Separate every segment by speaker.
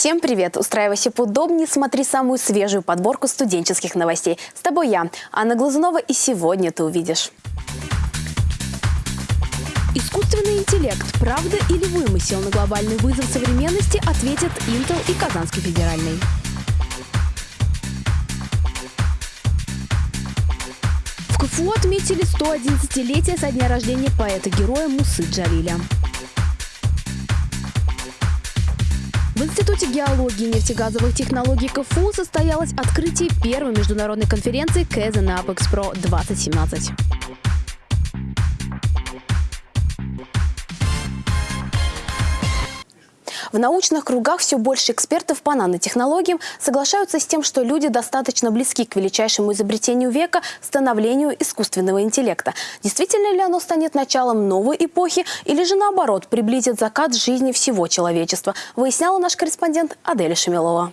Speaker 1: Всем привет! Устраивайся поудобнее, смотри самую свежую подборку студенческих новостей. С тобой я, Анна Глазунова, и сегодня ты увидишь. Искусственный интеллект – правда или вымысел на глобальный вызов современности ответят Intel и Казанский федеральный. В КФУ отметили 111-летие со дня рождения поэта-героя Мусы Джалиля. В Институте геологии и нефтегазовых технологий КФУ состоялось открытие первой международной конференции КЭЗен Apex Pro 2017. В научных кругах все больше экспертов по нанотехнологиям соглашаются с тем, что люди достаточно близки к величайшему изобретению века – становлению искусственного интеллекта. Действительно ли оно станет началом новой эпохи или же наоборот приблизит закат жизни всего человечества, выясняла наш корреспондент Аделя Шамилова.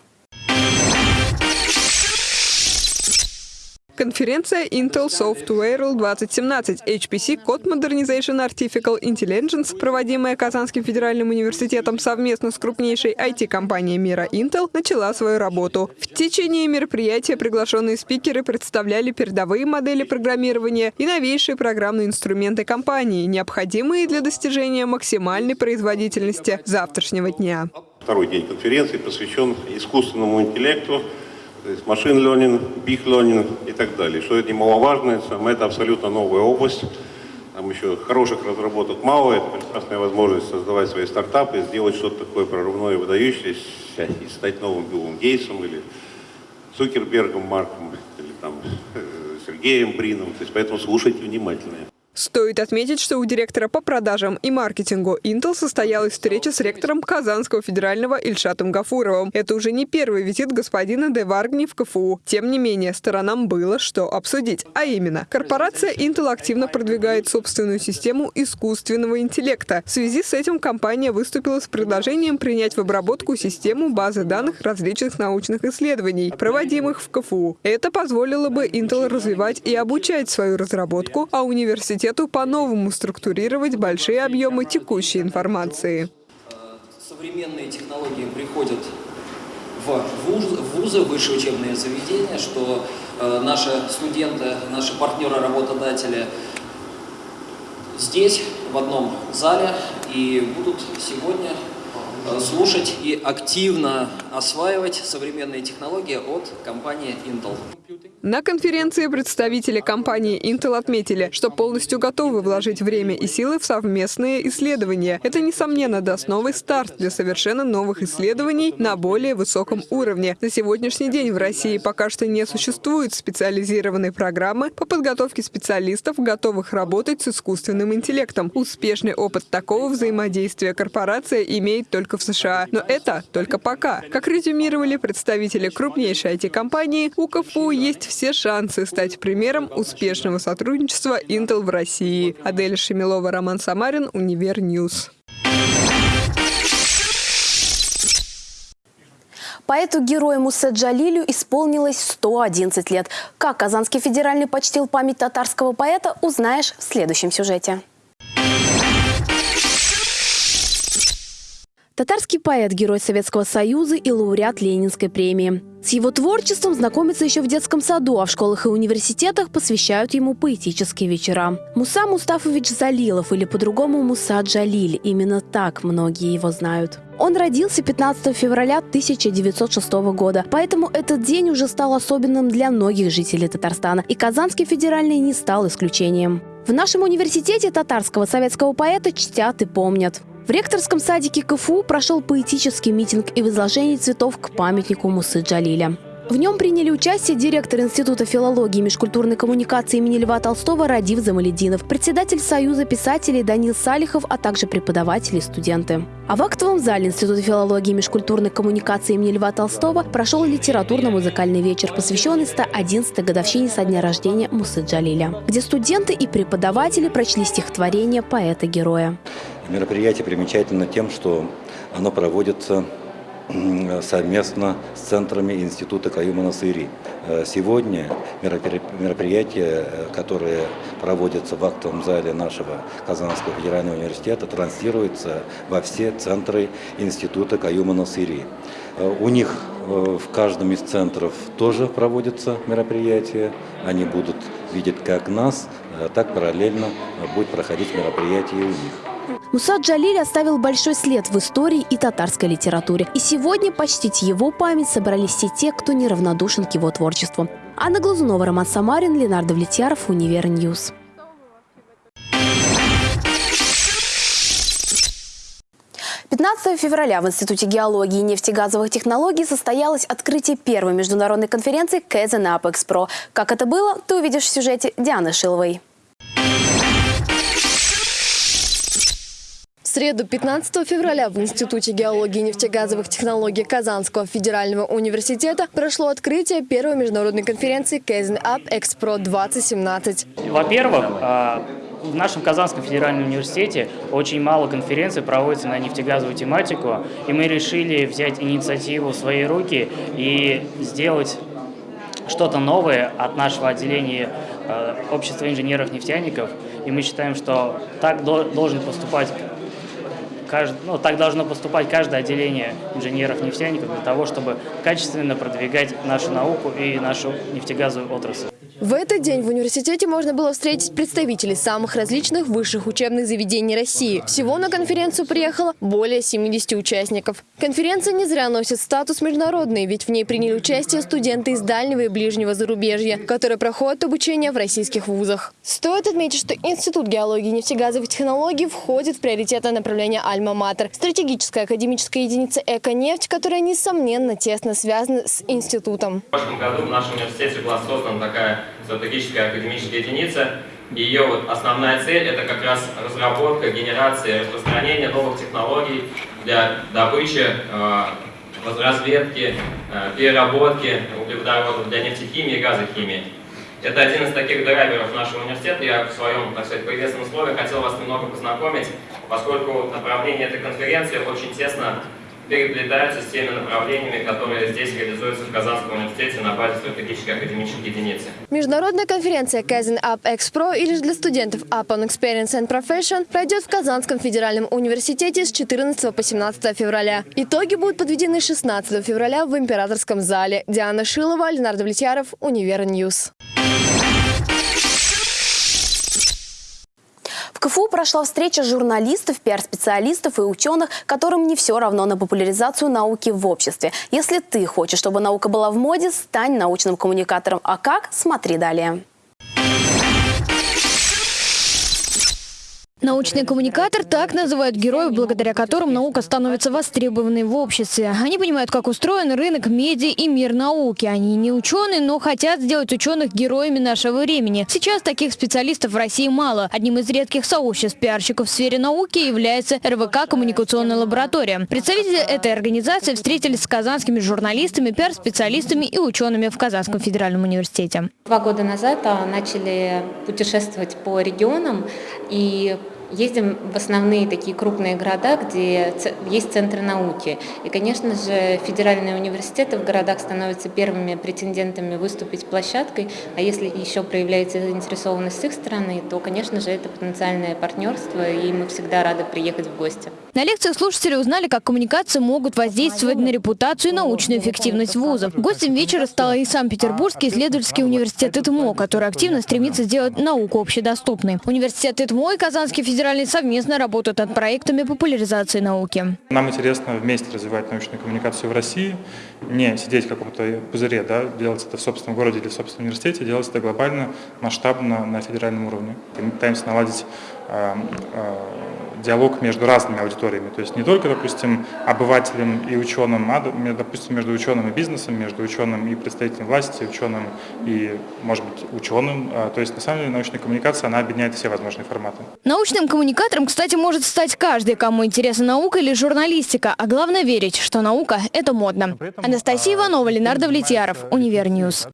Speaker 2: Конференция Intel Software 2017 HPC Code Modernization Artificial Intelligence, проводимая Казанским федеральным университетом совместно с крупнейшей IT-компанией мира Intel, начала свою работу. В течение мероприятия приглашенные спикеры представляли передовые модели программирования и новейшие программные инструменты компании, необходимые для достижения максимальной производительности завтрашнего дня.
Speaker 3: Второй день конференции посвящен искусственному интеллекту, то есть машин learning, big learning и так далее. Что это немаловажно, это абсолютно новая область. Там еще хороших разработок мало, это прекрасная возможность создавать свои стартапы, сделать что-то такое прорывное выдающееся, и стать новым Биллом Гейтсом или Цукербергом Марком, или там э, Сергеем Брином. То есть поэтому слушайте внимательно.
Speaker 2: Стоит отметить, что у директора по продажам и маркетингу Intel состоялась встреча с ректором Казанского федерального Ильшатом Гафуровым. Это уже не первый визит господина Де Варгни в КФУ. Тем не менее, сторонам было что обсудить. А именно, корпорация Intel активно продвигает собственную систему искусственного интеллекта. В связи с этим компания выступила с предложением принять в обработку систему базы данных различных научных исследований, проводимых в КФУ. Это позволило бы Intel развивать и обучать свою разработку, а университет университету по-новому структурировать большие объемы текущей информации.
Speaker 4: Современные технологии приходят в вузы, вузы высшие учебные заведения, что э, наши студенты, наши партнеры, работодатели здесь, в одном зале, и будут сегодня слушать и активно осваивать современные технологии от компании Intel.
Speaker 2: На конференции представители компании Intel отметили, что полностью готовы вложить время и силы в совместные исследования. Это, несомненно, даст новый старт для совершенно новых исследований на более высоком уровне. На сегодняшний день в России пока что не существует специализированной программы по подготовке специалистов, готовых работать с искусственным интеллектом. Успешный опыт такого взаимодействия корпорация имеет только в США. Но это только пока. Как резюмировали представители крупнейшей IT-компании, у КФУ есть все шансы стать примером успешного сотрудничества Intel в России. Адель Шамилова, Роман Самарин, Univer News.
Speaker 1: Поэту-герою Мусе Джалилю исполнилось 111 лет. Как Казанский федеральный почтил память татарского поэта, узнаешь в следующем сюжете. Татарский поэт, герой Советского Союза и лауреат Ленинской премии. С его творчеством знакомятся еще в детском саду, а в школах и университетах посвящают ему поэтические вечера. Муса Мустафович Залилов или по-другому Муса Джалиль. Именно так многие его знают. Он родился 15 февраля 1906 года, поэтому этот день уже стал особенным для многих жителей Татарстана, и Казанский федеральный не стал исключением. В нашем университете татарского советского поэта чтят и помнят. В ректорском садике КФУ прошел поэтический митинг и возложение цветов к памятнику Мусы Джалиля. В нем приняли участие директор Института филологии и межкультурной коммуникации имени Льва Толстого Радив Замалединов, председатель Союза писателей Данил Салихов, а также преподаватели и студенты. А в актовом зале Института филологии и межкультурной коммуникации имени Льва Толстого прошел литературно-музыкальный вечер, посвященный 111-й годовщине со дня рождения Мусы Джалиля, где студенты и преподаватели прочли стихотворение поэта-героя.
Speaker 5: Мероприятие примечательно тем, что оно проводится совместно с центрами Института Каюма Насыри. Э, сегодня мероприятия, э, которые проводятся в актовом зале нашего Казанского федерального университета, транслируются во все центры Института Каюма Насыри. Э, У них в каждом из центров тоже проводятся мероприятия. Они будут видеть как нас, так параллельно будет проходить мероприятие у них.
Speaker 1: Муса Джалиль оставил большой след в истории и татарской литературе. И сегодня почтить его память собрались все те, кто неравнодушен к его творчеству. Анна Глазунова, Роман Самарин, Ленар Давлетьяров, Univer News. Пятнадцатого февраля в Институте геологии и нефтегазовых технологий состоялось открытие первой международной конференции Kazan Pro. Как это было, ты увидишь в сюжете Дианы Шиловой.
Speaker 6: Среду 15 февраля в Институте геологии и нефтегазовых технологий Казанского федерального университета прошло открытие первой международной конференции Kaizen Up Экспро 2017.
Speaker 7: Во-первых, э, в нашем Казанском федеральном университете очень мало конференций проводится на нефтегазовую тематику, и мы решили взять инициативу в свои руки и сделать что-то новое от нашего отделения э, Общества инженеров-нефтяников. И мы считаем, что так до- должен поступать кажд- ну, так должно поступать каждое отделение инженеров-нефтяников для того, чтобы качественно продвигать нашу науку и нашу нефтегазовую отрасль.
Speaker 6: В этот день в университете можно было встретить представителей самых различных высших учебных заведений России. Всего на конференцию приехало более 70 участников. Конференция не зря носит статус международный, ведь в ней приняли участие студенты из дальнего и ближнего зарубежья, которые проходят обучение в российских вузах. Стоит отметить, что Институт геологии и нефтегазовых технологий входит в приоритетное направление «Альма-Матер» – стратегическая академическая единица «Эко-нефть», которая, несомненно, тесно связана с институтом.
Speaker 8: В прошлом году в нашем университете была создана такая стратегическая академическая единица. Ее вот основная цель – это как раз разработка, генерация, распространение новых технологий для добычи, э, разведки, э, переработки углеводородов для нефтехимии и газохимии. Это один из таких драйверов нашего университета. Я в своем, так сказать, приветственном слове хотел вас немного познакомить, поскольку направления этой конференции очень тесно переплетаются с теми направлениями, которые здесь реализуются в Казанском университете на базе стратегической академической единицы.
Speaker 6: Международная конференция Kazan Up ExPro или же для студентов Up on Experience and Profession пройдет в Казанском федеральном университете с 14 по 17 февраля. Итоги будут подведены 16 февраля в Императорском зале. Диана Шилова, Ленар Давлетьяров, Univer News.
Speaker 1: В КФУ прошла встреча журналистов, пиар-специалистов и ученых, которым не все равно на популяризацию науки в обществе. Если ты хочешь, чтобы наука была в моде, стань научным коммуникатором. А как? Смотри далее.
Speaker 9: Научный коммуникатор – так называют героев, благодаря которым наука становится востребованной в обществе. Они понимают, как устроен рынок медиа и мир науки. Они не ученые, но хотят сделать ученых героями нашего времени. Сейчас таких специалистов в России мало. Одним из редких сообществ пиарщиков в сфере науки является РВК «Коммуникационная лаборатория». Представители этой организации встретились с казанскими журналистами, пиар-специалистами и учеными в Казанском федеральном университете.
Speaker 10: Два года назад а, начали путешествовать по регионам и ездим в основные такие крупные города, где есть центры науки. И, конечно же, федеральные университеты в городах становятся первыми претендентами выступить площадкой, а если еще проявляется заинтересованность с их стороны, то, конечно же, это потенциальное партнерство, и мы всегда рады приехать в гости.
Speaker 9: На лекциях слушатели узнали, как коммуникации могут воздействовать на репутацию и научную эффективность вузов. Гостем вечера стал и Санкт-Петербургский исследовательский университет ИТМО, который активно стремится сделать науку общедоступной. Университет ИТМО и Казанский федеральный совместно работают над проектами популяризации науки.
Speaker 11: Нам интересно вместе развивать научную коммуникацию в России, не сидеть в каком-то пузыре, да, делать это в собственном городе или в собственном университете, делать это глобально, масштабно на федеральном уровне. И мы пытаемся наладить э, э, диалог между разными аудиториями, то есть не только, допустим, обывателем и ученым, а, допустим, между ученым и бизнесом, между ученым и представителем власти, ученым и, может быть, ученым. А, То есть, на самом деле, научная коммуникация, она объединяет все возможные форматы.
Speaker 9: Научным коммуникатором, кстати, может стать каждый, кому интересна наука или журналистика. А главное верить, что наука – это модно. Анастасия Иванова, Ленар Давлетьяров, Univer News.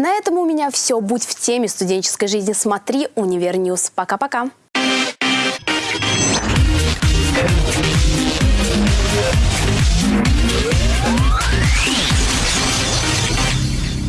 Speaker 1: На этом у меня все. Будь в теме студенческой жизни. Смотри Univer News. Пока-пока.